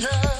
love.